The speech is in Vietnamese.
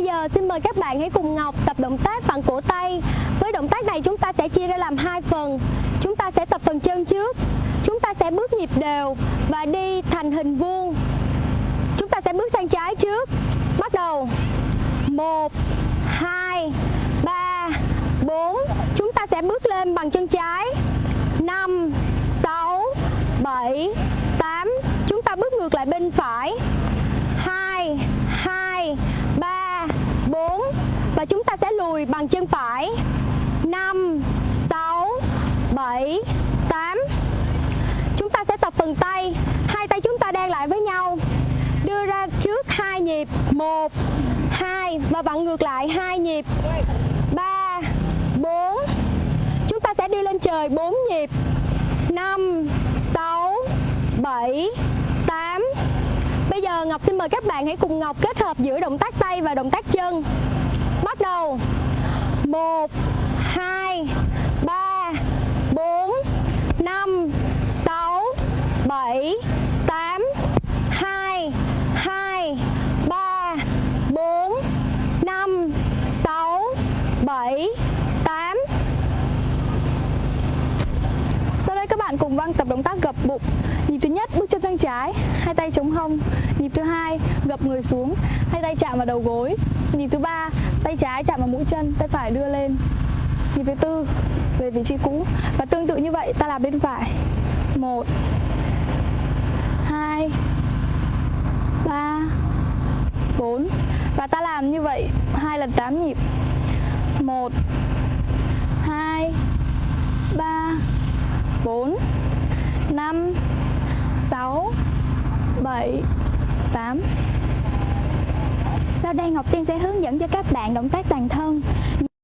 Bây giờ xin mời các bạn hãy cùng Ngọc tập động tác bằng cổ tay. Với động tác này chúng ta sẽ chia ra làm hai phần. Chúng ta sẽ tập phần chân trước. Chúng ta sẽ bước nhịp đều và đi thành hình vuông. Chúng ta sẽ bước sang trái trước. Bắt đầu. 1 2 3 4. Chúng ta sẽ bước lên bằng chân trái. 5 6 7 8. Chúng ta bước ngược lại bên phải. 2 2 3 4 và chúng ta sẽ lùi bằng chân phải. 5 6 7 8 Chúng ta sẽ tập phần tay. Hai tay chúng ta đan lại với nhau. Đưa ra trước hai nhịp. 1 2 và vặn ngược lại hai nhịp. 3 4 Chúng ta sẽ đi lên trời 4 nhịp. 5 6 7 8 Bây giờ Ngọc xin mời các bạn hãy cùng Ngọc kết hợp giữa động tác tay và động tác chân. Bắt đầu. 1 2 3 4 5 6 7 8 2 2 3 4 5 6 7 8 Sau đây các bạn cùng Văn tập động tác gập bụng. Nhịp thứ nhất, bước sang trái, hai tay chống hông. Nhịp thứ hai gập người xuống, hai tay chạm vào đầu gối. Nhịp thứ ba tay trái chạm vào mũi chân, tay phải đưa lên. Nhịp thứ tư về vị trí cũ và tương tự như vậy ta làm bên phải. một hai ba bốn và ta làm như vậy hai lần 8 nhịp. một hai ba 4 5 6 7 8 Sau đây, Ngọc Tiên sẽ hướng dẫn cho các bạn động tác toàn thân.